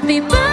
Happy birthday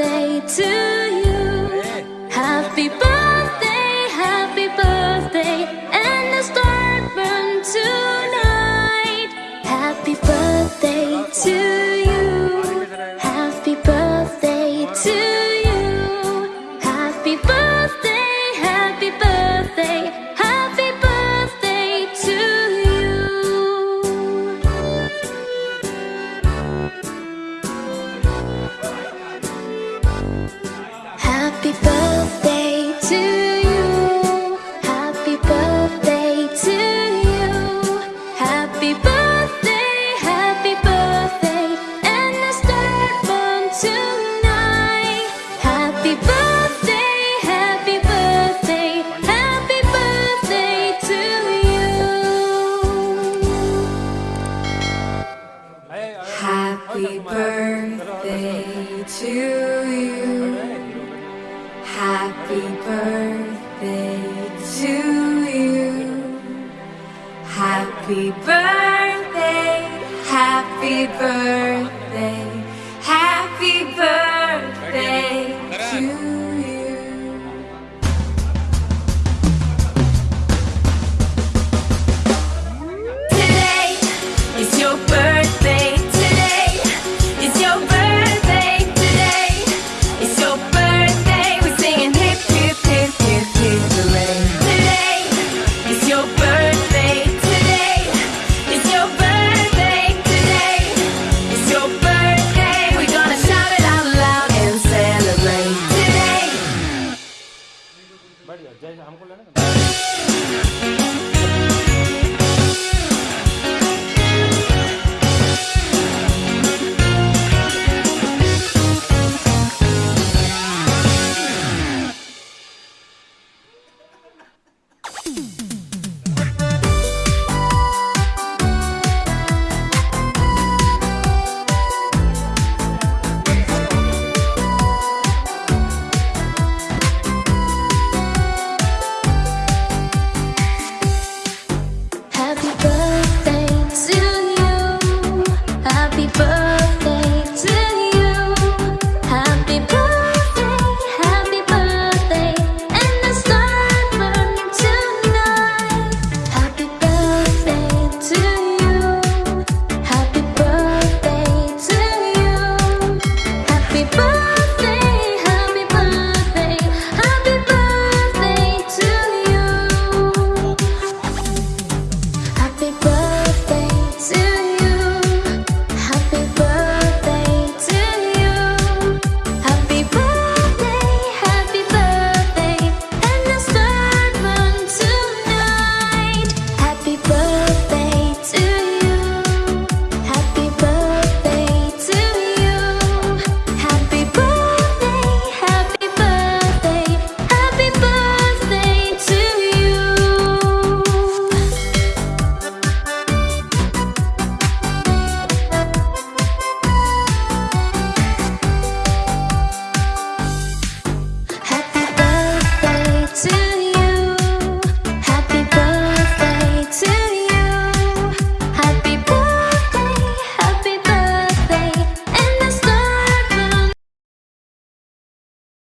birthday to you. Happy birthday to you. Happy birthday, happy birthday.